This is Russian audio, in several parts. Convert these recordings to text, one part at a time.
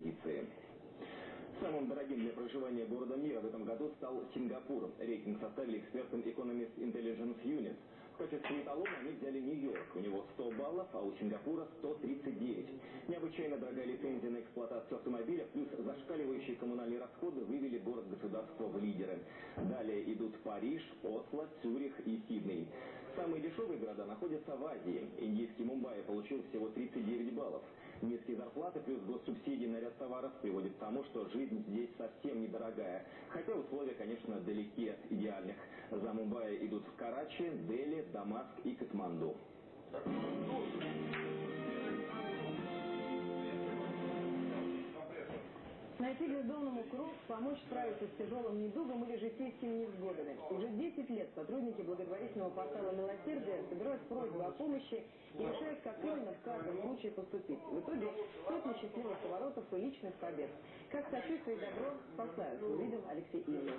экспедиции. Самым дорогим для проживания городом мира в этом году стал Сингапур. Рейтинг составили экспертам Economist Intelligence Unit. В качестве эталона они взяли Нью-Йорк. У него 100 баллов, а у Сингапура 139. Необычайно дорогая лицензия на эксплуатацию автомобиля плюс зашкаливающие коммунальные расходы вывели город-государство в лидеры. Далее идут Париж, Осло, Цюрих и Сидней. Самые дешевые города находятся в Азии. Индийский Мумбаи получил всего 39 баллов. Низкие зарплаты плюс госсубсидии на ряд товаров приводят к тому, что жизнь здесь совсем недорогая. Хотя условия, конечно, далеки от идеальных. За Мумбаи идут Карачи, Дели, Дамаск и Катманду. Найти бездомному круг, помочь справиться с тяжелым недугом или житейскими невзгодами. Уже 10 лет сотрудники благотворительного портала «Милосердие» собирают просьбы о помощи и решают, как именно в каждом случае поступить. В итоге сотни счастливых поворотов и личных побед. Как сочувствие и добро спасают, увидел Алексей Ильин.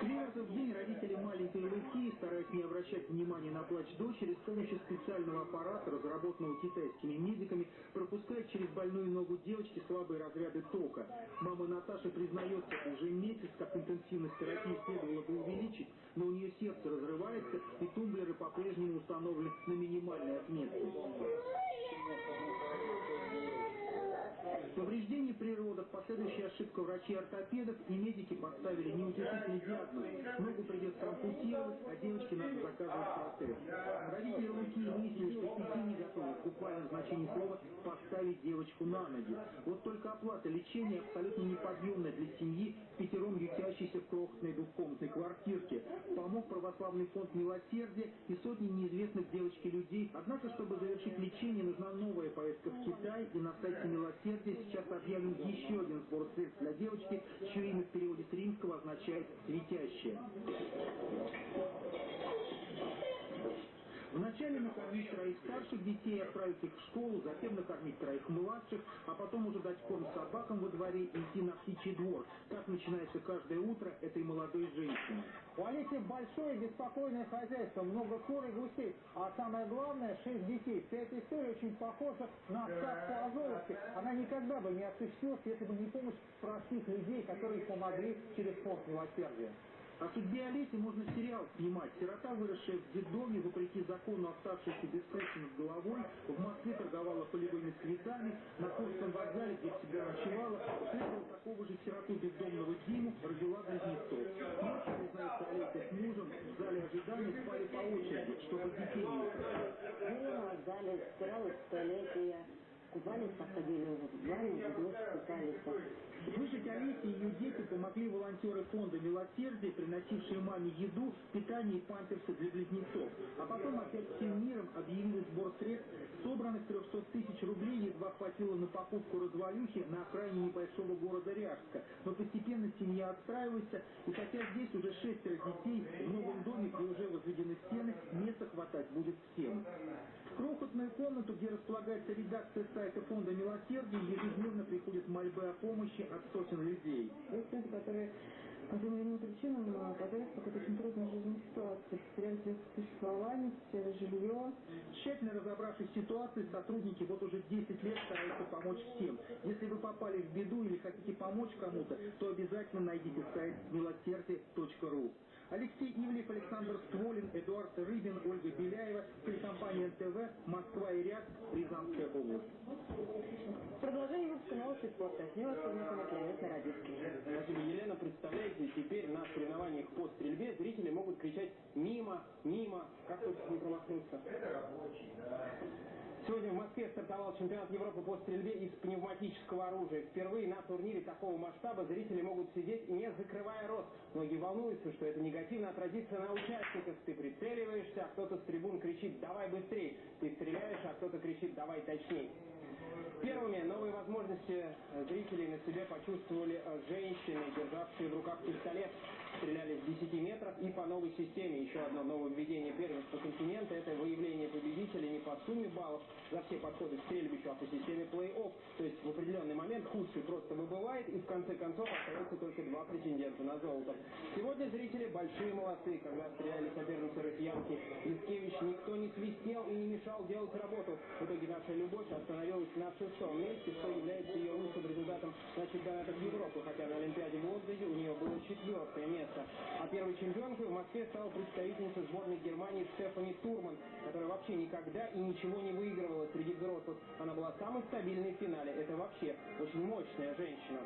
Квертов день родители маленькой Луки, стараясь не обращать внимания на плач дочери, с помощью специального аппарата, разработанного китайскими медиками, пропускает через больную ногу девочки слабые разряды тока. Мама Наташа признается, уже месяц, как интенсивность терапии следовало бы увеличить, но у нее сердце разрывается, и тумблеры по-прежнему установлены на минимальной отметке. Повреждение при родах, последующая ошибка врачей-ортопедов и медики поставили неутешительный диагноз. Ногу придется ампутировать, а девочке надо заказывать протез. Родители Луки выяснили, что пяти не готовы, в буквальном слова, поставить девочку на ноги. Вот только оплата лечения абсолютно неподъемная для семьи, пятером ютящейся в крохотной двухкомнатной квартирке. Помог православный фонд «Милосердие» и сотни неизвестных девочке людей. Однако, чтобы завершить лечение, нужна новая поездка в Китай, и на сайте «Милосердия» сейчас объявлен еще один средств для девочки, чье имя в переводе с римского означает «светящая». Вначале накормить троих старших детей, отправить их в школу, затем накормить троих младших, а потом уже дать корм собакам во дворе и идти на птичий двор. Так начинается каждое утро этой молодой женщины. У Олеси большое беспокойное хозяйство, много кур и гусей, а самое главное, шесть детей. Вся эта история очень похожа на сказку о золоте. Она никогда бы не осуществилась, если бы не помощь простых людей, которые помогли через фонд милосердия. О судьбе Олеси можно сериал снимать. Сирота, выросшая в детдоме, вопреки закону оставшаяся без крыши над головой, в Москве торговала полевыми цветами, на Курском вокзале, где всегда ночевала, встретила такого же сироту бездомного Диму, родила близнецов. Ночью, признается Олеся с мужем, в зале ожидания спали по очереди, чтобы детей не украли. Было в зале, стиралась в туалете я. Купались, подходили в ванну, в душ, купались. Выжить Олесе и ее дети помогли волонтеры фонда «Милосердие», приносившие маме еду, питание и памперсы для близнецов. А потом опять всем миром объявили сбор средств. Собранных 300 тысяч рублей едва хватило на покупку развалюхи на окраине небольшого города Ряжска. Но постепенно семья отстраивается, и хотя здесь уже шестеро детей, в новом доме, где уже возведены стены, места хватать будет всем. Крохотную комнату, где располагается редакция сайта фонда «Милосердие», ежедневно приходят мольбы о помощи от сотен людей. Есть люди, которые по тем или иным причинам оказались в какой-то очень трудной жизненной ситуации, потеряли средства существования, потеряли жилье. Тщательно разобравшись в ситуации, сотрудники вот уже 10 лет стараются помочь всем. Если вы попали в беду или хотите помочь кому-то, то обязательно найдите сайт милосердие.ру. Алексей Ивлев, Александр Стволин, Эдуард Рыбин, Ольга Беляева, телекомпания НТВ, Москва и Ряд, Рязанская область. Продолжение выпуска новости спорта. С вас познакомит Леонид Народицкий. Спасибо, Елена. Представляете, теперь на соревнованиях по стрельбе зрители могут кричать «Мимо! Мимо!» Как тут не промахнуться? Сегодня в Москве стартовал чемпионат Европы по стрельбе из пневматического оружия. Впервые на турнире такого масштаба зрители могут сидеть, не закрывая рот. Многие волнуются, что это негативно отразится на участниках. Ты прицеливаешься, а кто-то с трибун кричит «давай быстрее». Ты стреляешь, а кто-то кричит «давай точнее». Первыми новые возможности зрителей на себе почувствовали женщины, державшие в руках пистолет. Стреляли с 10 метров и по новой системе. Еще одно нововведение первенства континента – это выявление победителей не по сумме баллов за все подходы к стрельбищу, а по системе плей-офф. То есть в определенный момент худший просто выбывает, и в конце концов остается только два претендента на золото. Сегодня зрители большие молодцы. Когда стреляли соперницы россиянки Лискевич, никто не свистел и не мешал делать работу. В итоге наша Любовь остановилась на шестом месте, что является ее лучшим результатом на чемпионатах Европы, хотя на Олимпиаде в Лондоне у нее было четвертое место. А первой чемпионкой в Москве стала представительница сборной Германии Стефани Турман, которая вообще никогда и ничего не выигрывала среди взрослых. Она была самой стабильной в финале. Это вообще очень мощная женщина.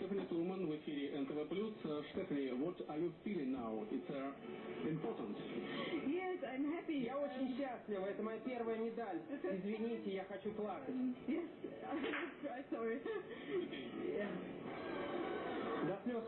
Штефани Турман в эфире НТВ+. Штефани, what are you feeling now? It's uh, important. Yes, I'm happy. Я очень счастлива. Это моя первая медаль. Извините, я хочу плакать. Yes, I'm sorry.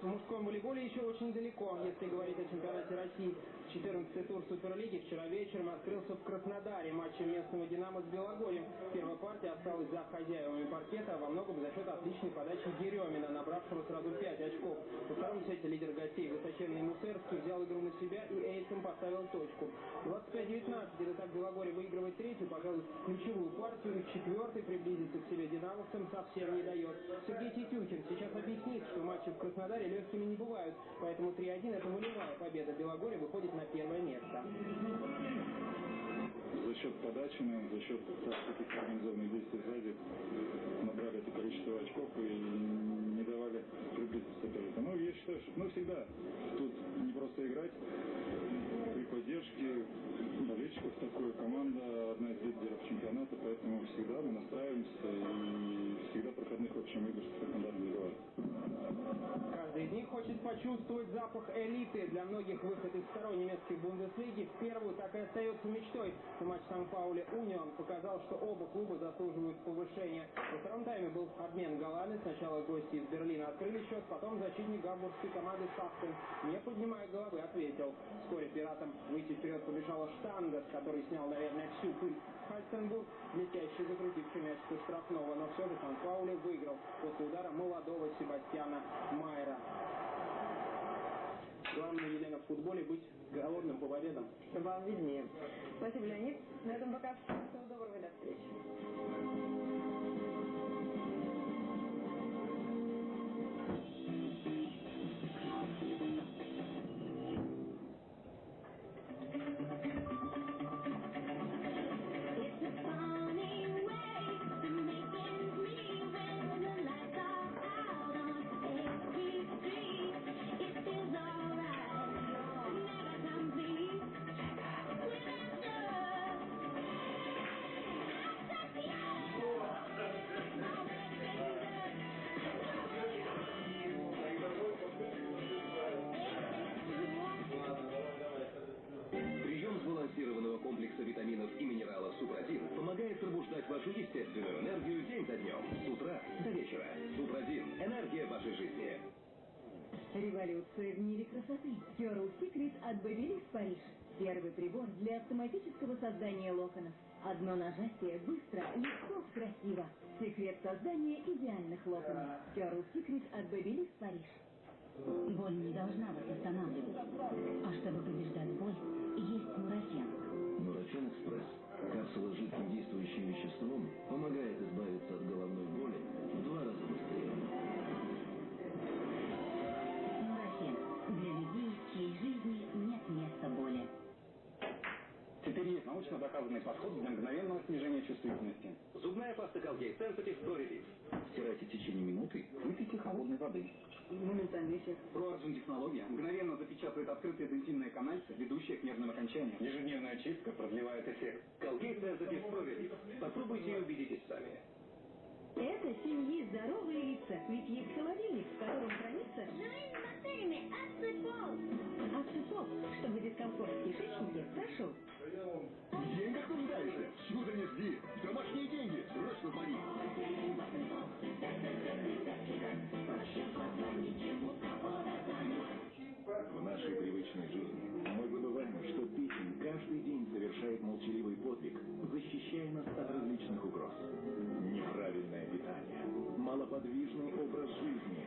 В мужском волейболе еще очень далеко, если говорить о чемпионате России. 14-й тур Суперлиги вчера вечером открылся в Краснодаре матчем местного «Динамо» с Белогорьем. Первая партия осталась за хозяевами паркета, во многом за счет отличной подачи Еремина, набравшего сразу 5 очков. Во втором сете лидер гостей высоченный Мусерский взял игру на себя и этим поставил точку. 25-19, это так Белогорье выигрывает третью, пожалуй, ключевую партию, и в четвертой приблизиться к себе динамовцам совсем не дает. Сергей Тетюкин сейчас объяснит, что матчи в Краснодаре легкими не бывают, поэтому 3-1 это волевая победа. Белогорье выходит на первое место. За счет подачи, за счет таких организованных действий сзади набрали это количество очков и не давали приблизиться сопернику. Ну, я считаю, что ну, всегда тут не просто играть, при поддержке болельщиков такой команда одна из лидеров чемпионата, поэтому всегда мы настраиваемся и всегда проходных в общем игр не бывает. Каждый из них хочет почувствовать запах элиты. Для многих выход из второй немецкой Бундеслиги в первую так и остается мечтой. Матч Сан-Паули Унион показал, что оба клуба заслуживают повышения. Во втором тайме был обмен голами. Сначала гости из Берлина открыли счет, потом защитник гамбургской команды Сахтен, не поднимая головы, ответил. Вскоре пиратам выйти вперед побежала Штангас, который снял, наверное, всю пыль. Хальстенбург, блестяще закрутивший мяч со штрафного, но все же Сан-Паули выиграл после удара молодого Себастьяна Майера. Главное, Елена, в футболе быть голодным по победам. Вам виднее. Спасибо, Леонид. На этом пока все. Всего доброго и до встречи. С утра до вечера. Супрадин – энергия вашей жизни. Революция в мире красоты. Curl Secret от Babyliss Париж. Первый прибор для автоматического создания локонов. Одно нажатие быстро, легко, красиво. Секрет создания идеальных локонов. Curl Secret от Babyliss Париж. Боль не должна вас останавливать. А чтобы побеждать боль, есть нурофен. Нурофен Экспресс. Капсула с жидким действующим веществом помогает избавиться от головной научно доказанный подход для мгновенного снижения чувствительности. Зубная паста Colgate Sensitive Pro Relief. Стирайте в течение минуты. Выпейте холодной воды. Моментальный эффект. ProArgent технология мгновенно запечатывает открытые дентинные канальцы, ведущие к нервным окончаниям. Ежедневная чистка продлевает эффект. Colgate Sensitive Pro Relief. Попробуйте и убедитесь сами. Это семьи здоровые лица. Ведь есть холодильник, в котором хранится Живыми бактериями отсыпал. Аксипоп, чтобы дискомфорт в кишечнике прошел. В деньгах нуждаешься? Чудо не жди. Домашние деньги. Срочно звони. В нашей привычной жизни мы забываем, что печень каждый день совершает молчаливый подвиг, защищая нас от различных угроз. Неправильное питание, малоподвижный образ жизни,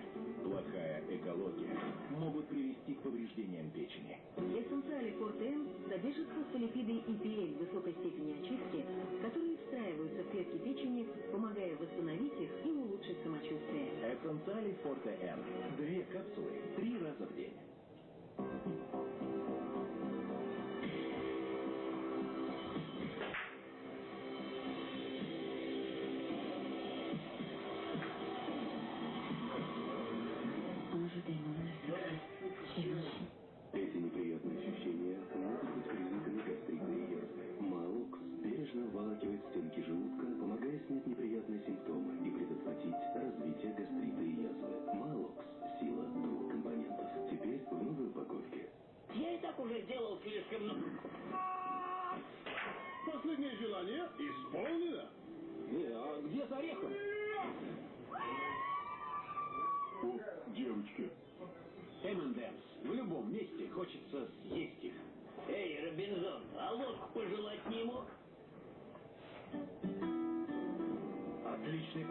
могут привести к повреждениям печени. Эссенциали Форте М содержат фосфолипиды EPA высокой степени очистки, которые встраиваются в клетки печени, помогая восстановить их и улучшить самочувствие. Эссенциали Форте Н. Две капсулы три раза в день.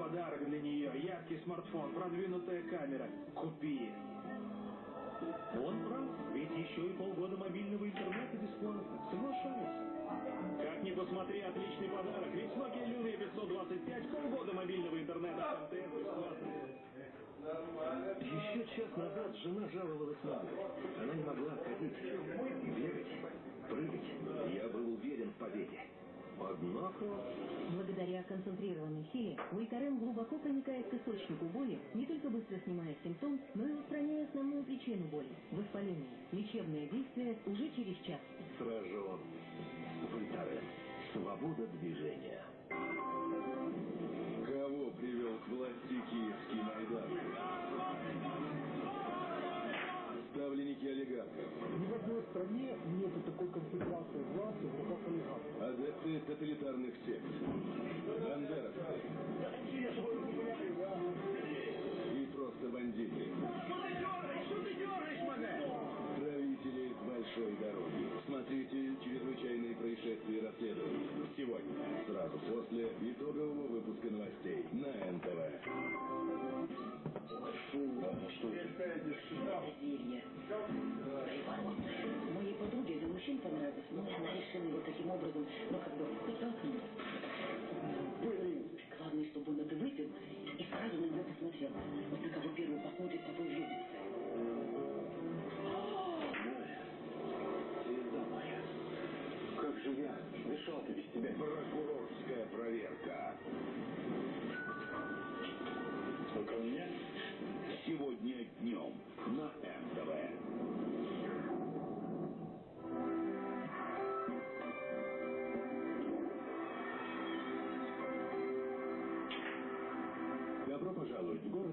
Подарок для нее. Яркий смартфон, продвинутая камера. Купи. Он прав, ведь еще и полгода мобильного интернета бесплатно. Соглашаюсь. Как ни посмотри, отличный подарок, ведь Nokia Lumia 525 полгода мобильного интернета МТС бесплатно. Еще час назад жена жаловалась на. Она не могла ходить, бегать, прыгать. Я был уверен в победе. Однако... Благодаря концентрированной силе Вольтарен глубоко проникает к источнику боли, не только быстро снимая симптом, но и устраняя основную причину боли – воспаление. Лечебное действие уже через час. Сражен. Вольтарен. Свобода движения. Кого привел к власти киевский Майдан? Стране нету такой концентрации власти в руках олигархов. Адепты тоталитарных сект. Бандеровцы. И просто бандиты. Правители большой дороги. Смотрите чрезвычайные происшествия и расследования. Сегодня, сразу после итогового выпуска новостей на НТВ. Зелье. Моей подруге для мужчин понравилось, но она решила его таким образом, ну как бы, подтолкнуть. Блин. Главное, чтобы он это выпил и сразу на него посмотрел. Вот на кого первый посмотрит, того влюбится. Звезда моя. Как же я дышал-то без тебя? Прокурорская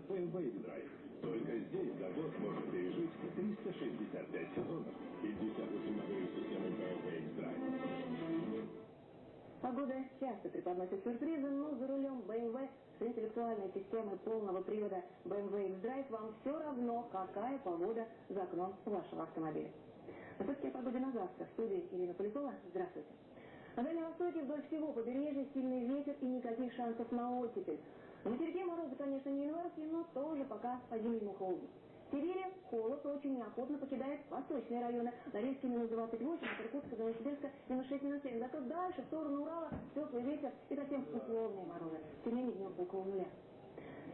город BMW Драйв. Только здесь завод может пережить 365 сезонов. 58 моделей системы BMW Драйв. Погода часто преподносит сюрпризы, но за рулем BMW с интеллектуальной системой полного привода BMW X-Drive вам все равно, какая погода за окном вашего автомобиля. А все-таки о погоде на завтра. В студии Ирина Полякова. Здравствуйте. На Дальнем Востоке вдоль всего побережья сильный ветер и никаких шансов на оттепель. На материке морозы, конечно, не январские, но тоже пока по-зимнему холодно. В Сибири холод очень неохотно покидает восточные районы. Норильске минус 28, от Иркутска до Новосибирска минус 6, минус 7. Зато дальше, в сторону Урала, теплый ветер и совсем условные морозы. Менее, днем около нуля.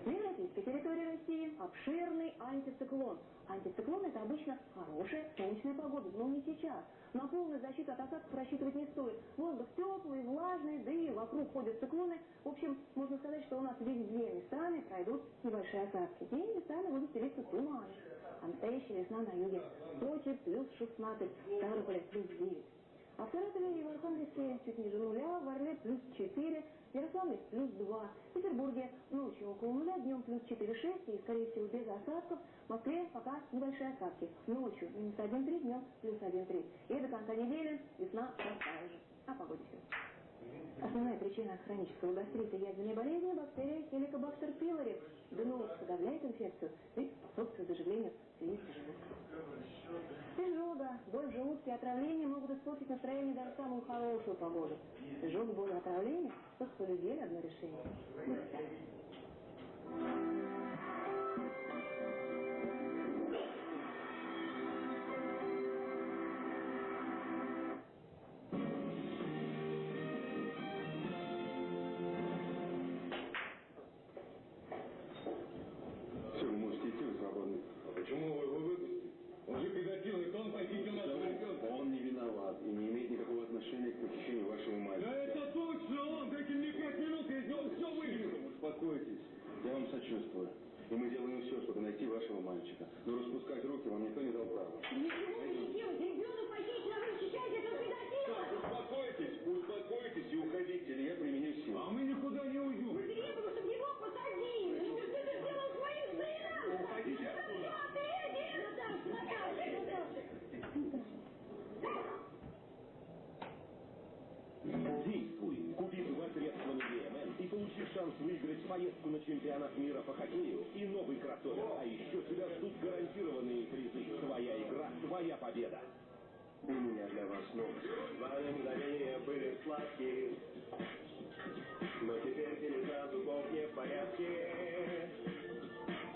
На европейской территории России обширный антициклон. Антициклон это обычно хорошая солнечная погода, но не сейчас. На полную защиту от осадков рассчитывать не стоит. Воздух теплый, влажный, да и вокруг ходят циклоны. В общем, можно сказать, что у нас везде местами пройдут небольшие осадки. И местами будут селиться туманы. А настоящая весна на юге. Сочи плюс 16, Ставрополе плюс 9. А в Саратове и в Архангельске чуть ниже нуля, в Орле плюс 4, в Ярославле плюс 2, в Петербурге ночью около нуля, днем плюс 4-6 и, скорее всего, без осадков. В Москве пока небольшие осадки. Ночью минус 1,3, днем плюс 1,3. И до конца недели весна такая же. О погоде все. Основная причина хронического гастрита язвенной болезни – бактерия хеликобактер пилори. ГНО подавляет инфекцию боль в желудке отравление могут испортить настроение даже самую хорошую погоду. Изжога, боль и отравление – только у людей одно решение. вам сочувствую. И мы делаем все, чтобы найти вашего мальчика. Но распускать руки вам никто не дал права. Ничего не делаете, У меня для вас новость. Званые мгновения были сладкие, но теперь телеса зубов не в порядке.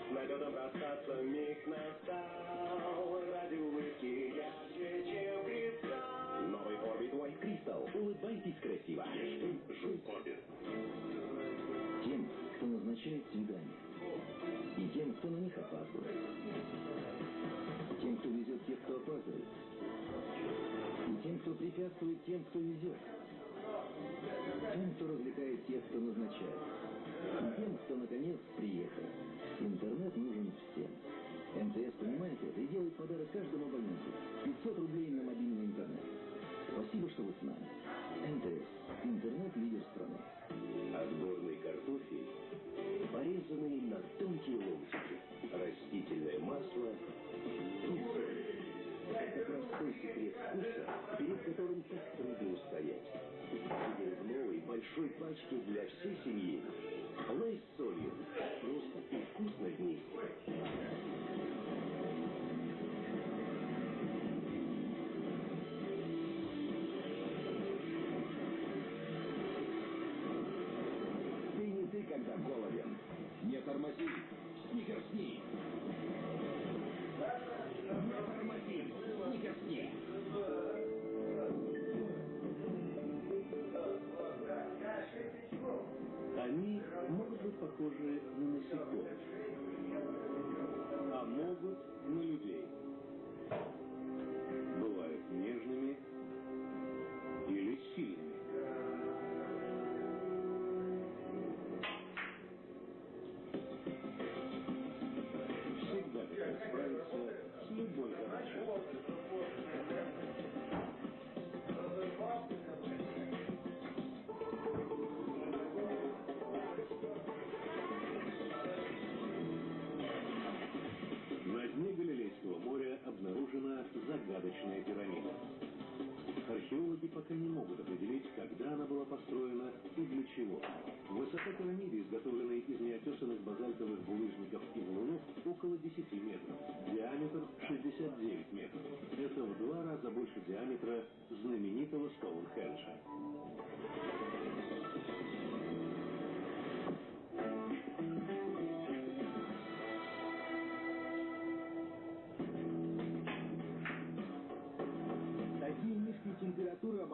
С налетом расстаться миг настал, ради улыбки ярче, чем кристалл. Новый Orbit White Crystal. Улыбайтесь красиво. Ешьте, жуй Орбит. Тем, кто назначает свидания, и тем, кто на них опаздывает. Тем, кто везет тех, кто опаздывает. И тем, кто препятствует тем, кто везет. Тем, кто развлекает тех, кто назначает. И тем, кто наконец приехал. Интернет нужен всем. МТС понимает это и делает подарок каждому абоненту. 500 рублей на мобильный интернет. Спасибо, что вы с нами. МТС. Интернет-лидер страны. Отборный картофель, порезанный на тонкие ломтики. Растительное масло и соль. Это как раз той секрет вкуса, перед которым так трудно устоять. Теперь в новой большой пачке для всей семьи. Лейс с солью. Просто и вкусно вместе. Ты не ты, когда голоден. Не тормози. Сникерсни. Могут быть похожи на насекомых, а могут на людей.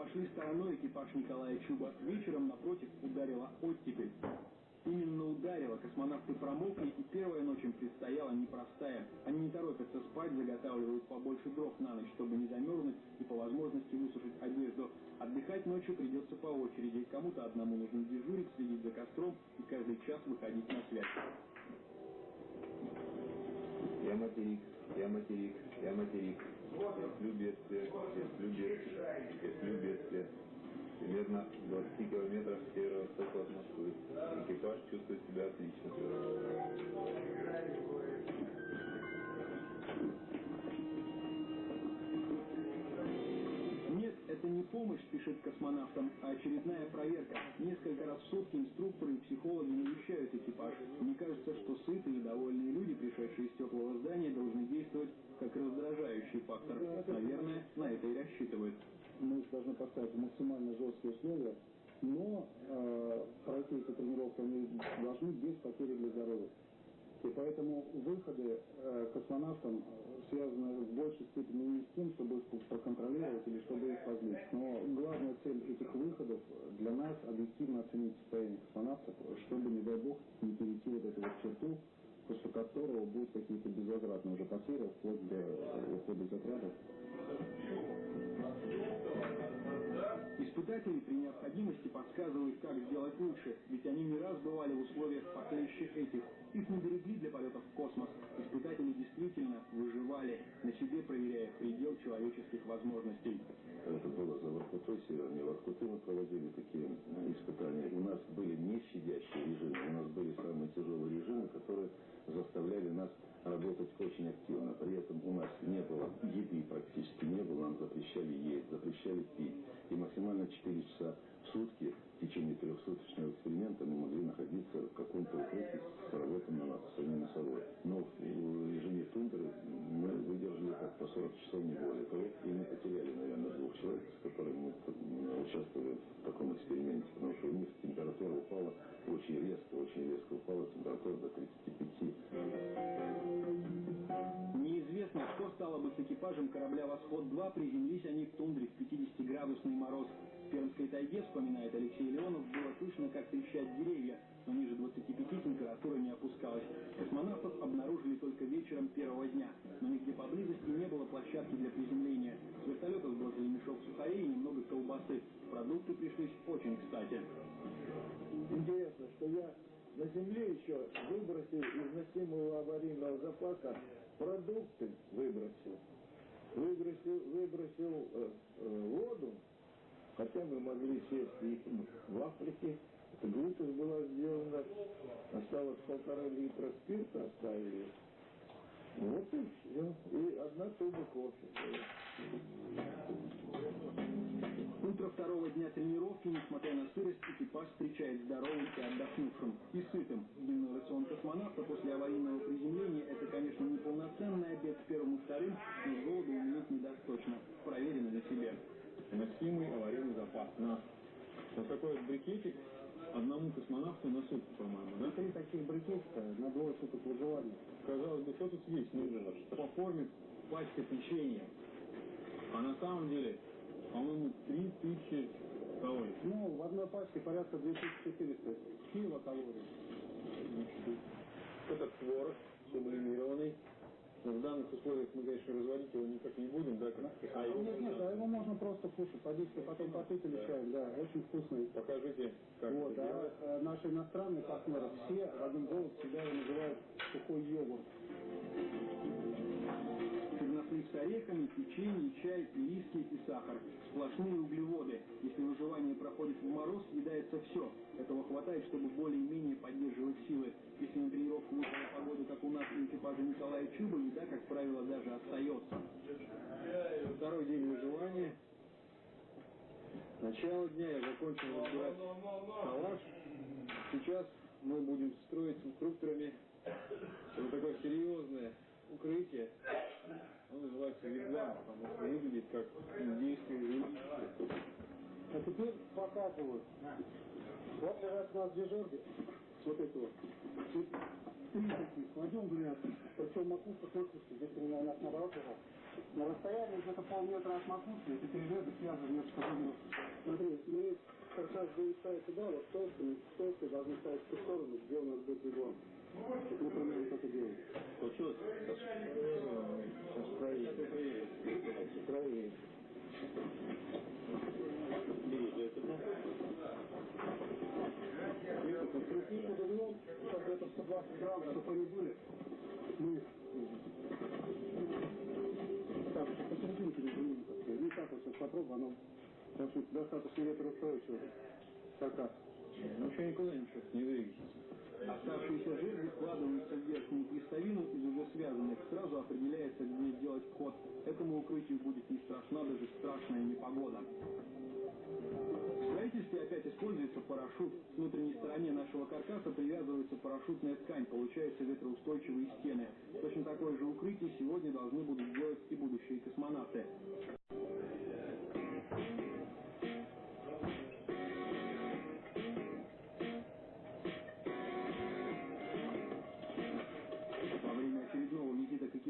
Обошли стороной экипаж Николая Чуба. Вечером, напротив, ударила оттепель. Именно ударила, космонавты промокли, и первая ночь им предстояла непростая. Они не торопятся спать, заготавливают побольше дров на ночь, чтобы не замерзнуть и по возможности высушить одежду. Отдыхать ночью придется по очереди. Кому-то одному нужно дежурить, следить за костром и каждый час выходить на связь. Я материк, я материк, я материк. Если бедствие, если бедствие, если бедствие. Примерно в 20 километрах к северо-востоку от Москвы. Экипаж чувствует себя отлично. Нет, это не помощь, спешит космонавтам, а очередная проверка. Несколько раз в сутки инструкторы и психологи навещают экипаж. Мне кажется, что сытые и довольные люди, пришедшие из теплого здания, должны действовать как раздражающий фактор. Наверное, на это и рассчитывают. мы должны поставить максимально жесткие условия, но э, пройти эти тренировки они должны без потери для здоровья. И поэтому выходы э, космонавтам э, связаны в большей степени не с тем, чтобы их проконтролировать или чтобы их позлить. Но главная цель этих выходов для нас объективно оценить состояние космонавтов, чтобы, не дай бог, не перейти вот эту вот черту, после которого будут какие-то безвозвратные уже потери, вплоть до ухода из отряда. Испытатели при необходимости подсказывают, как сделать лучше, ведь они не раз бывали в условиях похлеще этих. Их не берегли для полетов в космос. Испытатели действительно выживали, на себе проверяя предел человеческих возможностей. Это было за Воркутой, севернее Воркуты мы проводили такие испытания. У нас были не щадящие режимы, у нас были самые тяжелые режимы, которые заставляли нас работать очень активно. При этом у нас не было еды практически не было, нам запрещали есть, запрещали пить. И максимально 4 часа сутки в течение трехсуточного эксперимента мы могли находиться в каком-то укрытии с сработанным самими собой. Но в режиме тундры мы выдержали как по 40 часов не более того, и мы потеряли, наверное, двух человек, с которыми мы участвовали в таком эксперименте, потому что у них температура упала очень резко, очень резко упала температура до 35. Неизвестно, что стало бы с экипажем корабля «Восход-2», приземлись они в тундре в 50-градусный мороз. В Пермской тайге, вспоминает Алексей Леонов, было слышно, как трещат деревья, но ниже 25 температура не опускалась. Космонавтов обнаружили только вечером первого дня, но нигде поблизости не было площадки для приземления. С вертолета сбросили мешок сухарей и немного колбасы. Продукты пришлись очень кстати. Интересно, что я на земле еще выбросил из носимого аварийного запаса продукты, выбросил. Выбросил, выбросил э, э, воду, хотя мы могли сесть и в Африке. Глупость была сделана, осталось полтора литра спирта оставили. Вот и все. И одна туба кофе. Утро второго дня тренировки, несмотря на сырость, экипаж встречает здоровым и отдохнувшим, и сытым. Дневной рацион космонавта после аварийного приземления – это, конечно, не полноценный обед с первым и вторым, но с голоду умереть не даст точно. Проверено на себе. Носимый аварийный запас на вот такой вот брикетик одному космонавту на сутки, по-моему, да? Три таких брикетика на двое суток выживания. Казалось бы, что тут есть? Ну, по форме пачка печенья. А на самом деле, по-моему, 3000 калорий. Ну, в одной пачке порядка 2400 килокалорий. Это творог сублимированный. Но в данных условиях мы, конечно, разводить его никак не будем, да? Как А его нет, нет, а его можно просто кушать, водичкой потом попить или чаем, да, очень вкусный. Покажите, как вот, это а делать. э, наши иностранные партнеры все в один голос всегда его называют сухой йогурт. Орехами, печенье, чай, ириски и сахар. Сплошные углеводы. Если выживание проходит в мороз, съедается все. Этого хватает, чтобы более-менее поддерживать силы. Если на тренировку вышла погода, как у нас у экипажа Николая Чуба, еда, как правило, даже остается. Второй день выживания. Начало дня я закончил разбирать шалаш. Сейчас мы будем строить с инструкторами вот такое серьезное укрытие. Оно называется вигвам, потому что выглядит как индейское жилище. А теперь показываю. Вот у нас дежурки, вот эти вот. Кладем ряд. Причем макушка точно, здесь у меня нас наоборот лежат. На расстоянии где-то полметра от макушки эти три ряда связаны между собой. Смотри, мы как раз будем ставить сюда, вот толстыми, толстые должны ставить в ту сторону, где у нас будет вигвам. Получилось? Сейчас проверим. Проверим. Берите это. И под углом, чтобы это 120 грамм, чтобы они были, мы так, так сказать. Не так вот сейчас попробуем, оно, достаточно ветроустойчиво. Ну, еще никуда ничего не двигается. Оставшиеся жерди складываются в верхнюю крестовину из уже связанных. Сразу определяется, где сделать вход. Этому укрытию будет не страшна даже страшная непогода. В строительстве опять используется парашют. К внутренней стороне нашего каркаса привязывается парашютная ткань. Получаются ветроустойчивые стены. Точно такое же укрытие сегодня должны будут делать и будущие космонавты.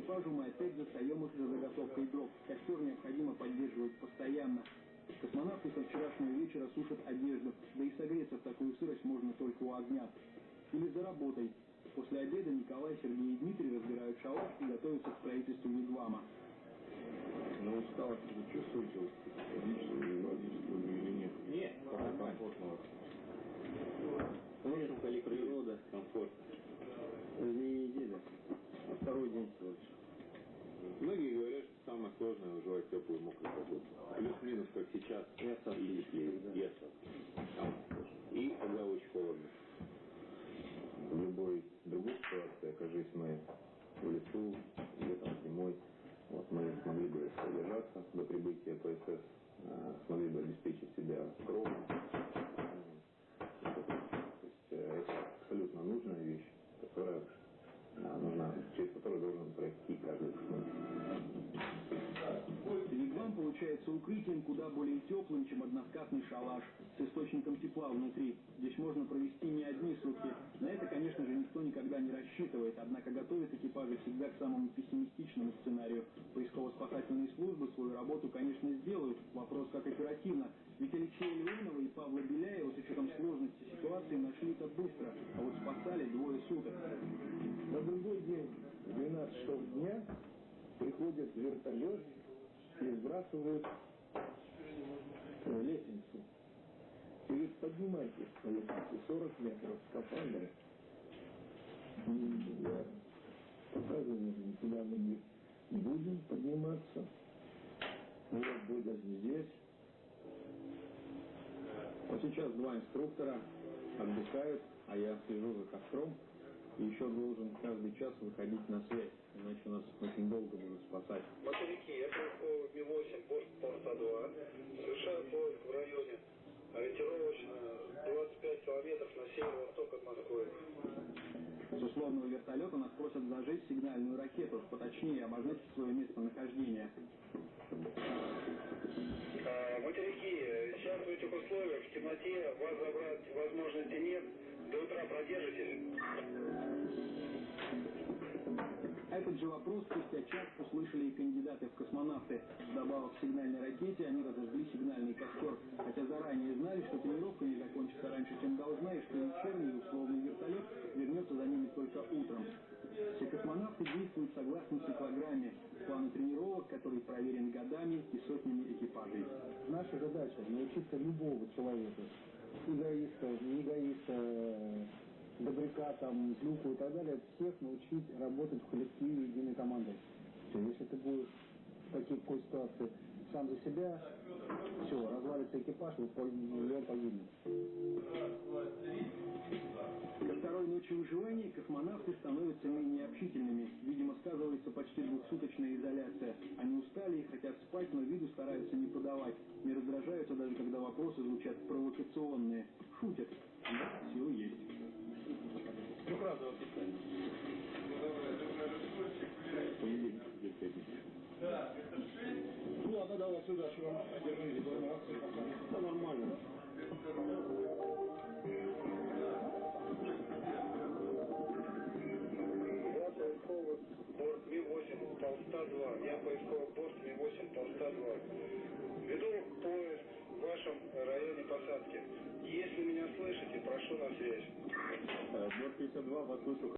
Экипажу мы опять застаем их за заготовкой дров. Костер необходимо поддерживать постоянно. Космонавты со вчерашнего вечера сушат одежду, да и согреться в такую сырость можно только у огня. Или за работой. После обеда Николай, Сергей и Дмитрий разбирают шалаш и готовятся к строительству вигвама. Но усталость вы чувствуете физическую или или нет? комфортно. Лес или природа. Комфорт. Не неделя, а второй день всего лишь. Многие говорят, что самое сложное выживать теплую мокрую погоду. Плюс-минус, как сейчас, и осадки, и теплее, и осадки. Самое сложное. И когда очень холодно. В любой другой ситуации, окажись мы в лесу, летом, зимой, вот мы смогли бы содержаться до прибытия ПСС, э, смогли бы обеспечить себя кровом. То есть э, это абсолютно нужная вещь, которая э, нужна, через которую должен Вигвам получается укрытием куда более теплым, чем односкатный шалаш с источником тепла внутри. Здесь можно провести не одни сутки. На это, конечно же, никто никогда не рассчитывает, однако готовят экипажи всегда к самому пессимистичному сценарию. Поисково-спасательные службы свою работу, конечно, сделают. Вопрос, как оперативно. Ведь Алексея Леонова и Павла Беляева с учетом сложности ситуации нашли-то быстро, а вот спасали двое суток. На другой день, в 12 часов дня, приходит вертолет и сбрасывает э, лестницу. И говорит, поднимайтесь по лестнице 40 метров. И я показываю, куда мы не будем подниматься. Ну вот Бодя здесь. Вот сейчас два инструктора отдыхают, а я слежу за костром и еще должен каждый час выходить на связь, иначе нас очень долго будут спасать. Мотовики, я поисковый Ми-8, борт Порта-2. Совершаю поиск в районе ориентировочно 25 километров на северо-восток от Москвы. С условного вертолета нас просят зажечь сигнальную ракету, поточнее обозначить свое местонахождение. А, Материки, сейчас в этих условиях, в темноте, вас забрать возможности нет. До утра продержитесь. Этот же вопрос спустя час услышали и кандидаты в космонавты. Вдобавок к сигнальной ракете они разожгли сигнальный костер, хотя заранее знали, что тренировка не закончится раньше, чем должна, и что вечерний условный вертолет вернется за ними только утром. Все космонавты действуют согласно циклограмме, плану тренировок, который проверен годами и сотнями экипажей. Наша задача научиться любого человека, эгоиста, не эгоиста, добряка, там, злюку и так далее, всех научить работать в коллективе единой командой. Все, если ты будешь в такой, ситуации сам за себя, все, развалится экипаж, и он погибнет. Ко второй ночи выживания космонавты становятся менее общительными. Видимо, сказывается почти двухсуточная изоляция. Они устали и хотят спать, но виду стараются не подавать. Не раздражаются даже, когда вопросы звучат провокационные. Шутят. Да, силы есть. Двухразовое питание. Понедельник, где пятница. Ну ладно, давай сюда, что вам держи, Да нормально. Я поисковый борт Ми-8 Толста-2. Я поисковый борт Ми-8 Толста-2. Веду поиск в вашем районе посадки. Если меня слышите, прошу на связь. Борт 52 вас слышу